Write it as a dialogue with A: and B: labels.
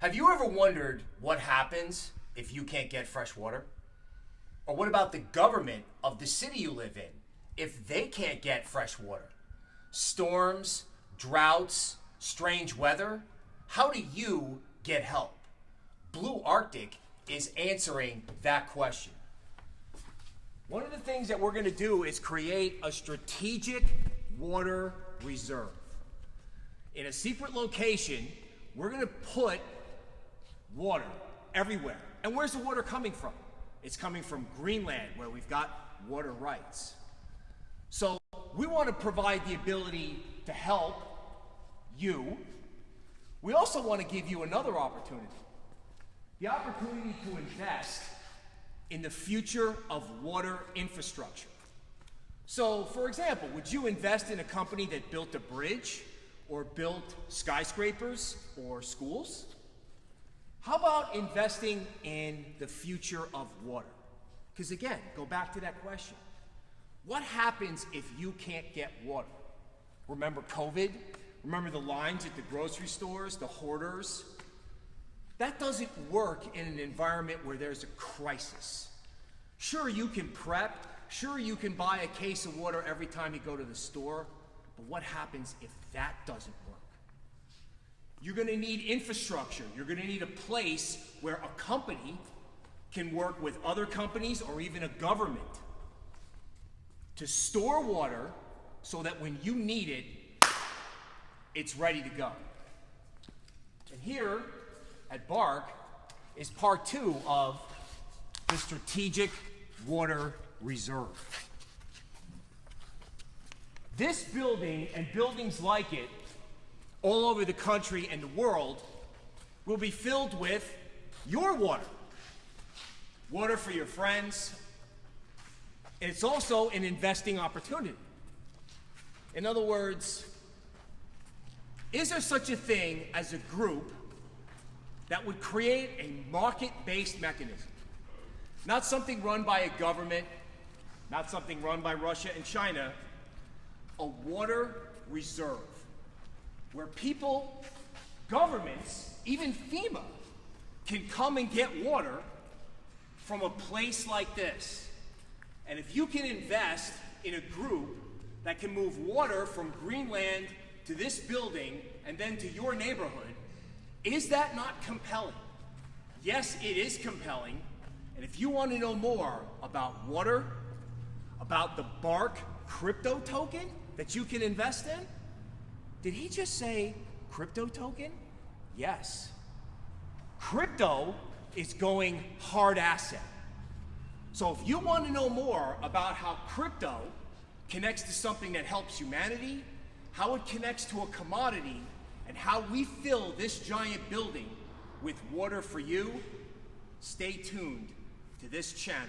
A: Have you ever wondered what happens if you can't get fresh water? Or what about the government of the city you live in if they can't get fresh water? Storms, droughts, strange weather? How do you get help? Blue Arctic is answering that question. One of the things that we're going to do is create a strategic water reserve. In a secret location, we're going to put water everywhere. And where's the water coming from? It's coming from Greenland, where we've got water rights. So we want to provide the ability to help you. We also want to give you another opportunity the opportunity to invest in the future of water infrastructure. So, for example, would you invest in a company that built a bridge or built skyscrapers or schools? How about investing in the future of water? Because again, go back to that question. What happens if you can't get water? Remember COVID? Remember the lines at the grocery stores, the hoarders? That doesn't work in an environment where there's a crisis. Sure, you can prep. Sure, you can buy a case of water every time you go to the store. But what happens if that doesn't work? You're going to need infrastructure. You're going to need a place where a company can work with other companies or even a government to store water so that when you need it, it's ready to go. And here at BARC is part two of the Strategic Water Reserve. This building and buildings like it all over the country and the world will be filled with your water. Water for your friends. And it's also an investing opportunity. In other words, is there such a thing as a group that would create a market-based mechanism? Not something run by a government, not something run by Russia and China, a water reserve where people, governments, even FEMA, can come and get water from a place like this. And if you can invest in a group that can move water from Greenland to this building and then to your neighborhood, is that not compelling? Yes, it is compelling. And if you want to know more about water, about the BARC crypto token that you can invest in, did he just say crypto token? Yes. Crypto is going hard asset. So if you want to know more about how crypto connects to something that helps humanity, how it connects to a commodity, and how we fill this giant building with water for you, stay tuned to this channel.